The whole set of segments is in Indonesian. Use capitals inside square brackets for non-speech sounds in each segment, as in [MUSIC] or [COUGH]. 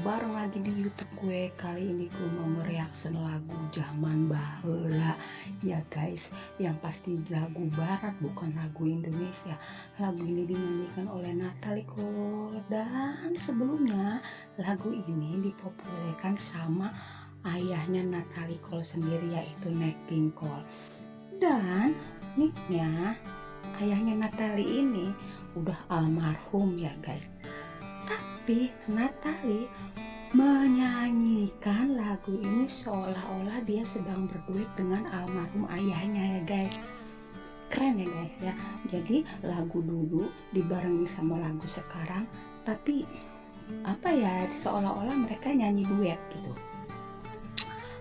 bareng lagi di YouTube gue. Kali ini gue mau mereaction lagu zaman bahula ya guys. Yang pasti lagu barat bukan lagu Indonesia. Lagu ini dinyanyikan oleh Natalie Cole dan sebelumnya lagu ini dipopulerkan sama ayahnya Natalie Cole sendiri yaitu Nat Cole. Dan nicknya ayahnya Natalie ini udah almarhum ya guys tapi Natalie menyanyikan lagu ini seolah-olah dia sedang berduet dengan almarhum ayahnya ya guys. Keren ya guys ya. Jadi lagu dulu dibarengi sama lagu sekarang tapi apa ya seolah-olah mereka nyanyi duet gitu.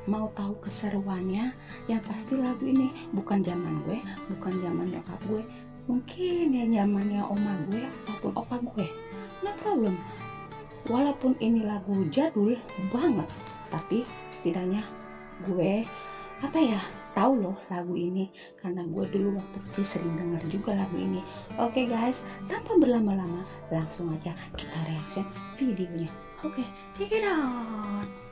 Mau tahu keseruannya? Yang pasti lagu ini bukan zaman gue bukan zaman nyokap gue. Mungkin ya zamannya oma gue ataupun opa gue. No problem walaupun ini lagu jadul banget tapi setidaknya gue apa ya tahu loh lagu ini. Karena gue dulu waktu kecil sering denger juga lagu ini. Oke okay guys tanpa berlama-lama langsung aja kita reaction videonya. Oke okay, check it out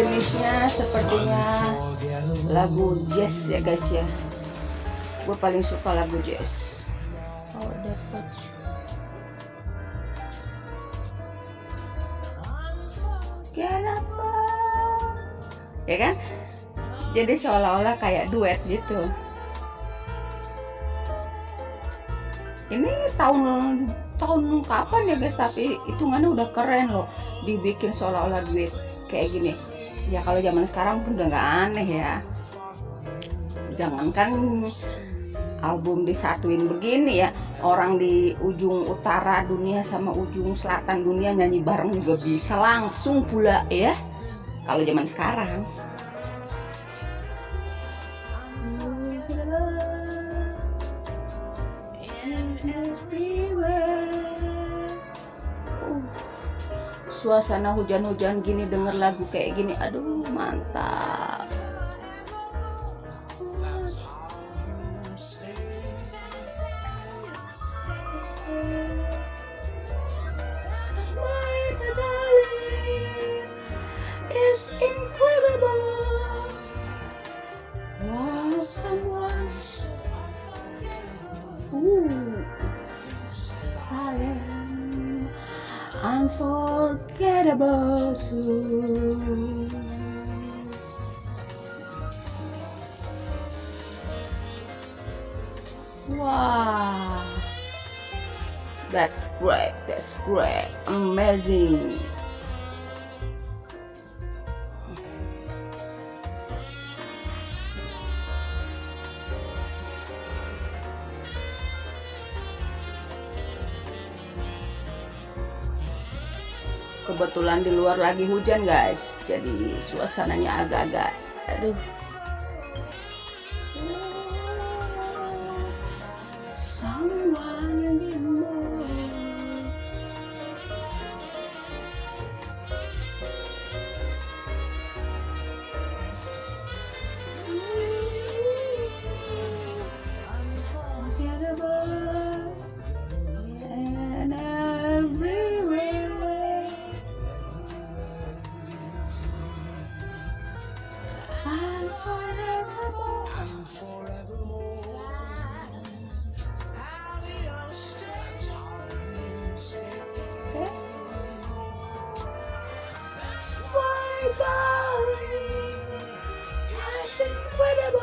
jenisnya sepertinya lagu jazz ya guys ya. Gue paling suka lagu jazz. Oh dapat. Ya kan? Jadi seolah-olah kayak duet gitu. Ini tahun tahun kapan ya guys? Tapi hitungannya udah keren loh. Dibikin seolah-olah duet kayak gini ya kalau zaman sekarang pun udah nggak aneh ya. Jangankan album disatuin begini ya orang di ujung utara dunia sama ujung selatan dunia nyanyi bareng juga bisa langsung pula ya kalau zaman sekarang suasana hujan-hujan gini denger lagu kayak gini aduh mantap. Unforgettable too. Wow, that's great, that's great, amazing. Kebetulan di luar lagi hujan guys. Jadi suasananya agak-agak aduh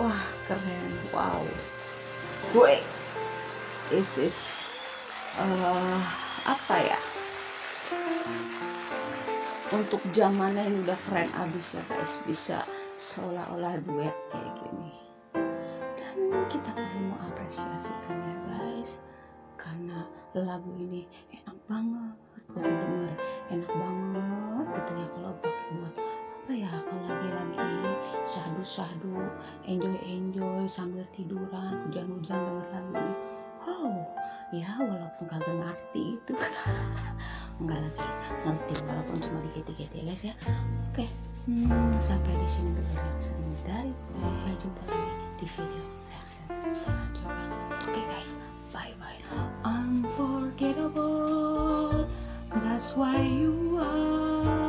wah keren. Wow. Gue is uh, apa ya? Untuk zamannya yang udah keren abis ya guys. Bisa seolah-olah duet kayak gini. Dan kita perlu mengapresiasikan ya guys. Karena lagu ini enak banget buat denger enak banget sahdu-sahdu enjoy-enjoy sambil tiduran hujan-hujan denger lagu wow ya walaupun kagak ngerti itu. [LAUGHS] Enggak lah guys. Ngerti walaupun cuma dikit-dikit ya guys ya. Oke hmm, sampai di sini dulu reaction dari gue jumpa lagi di video reaction selanjutnya. Oke guys. Bye bye unforgettable. That's why you are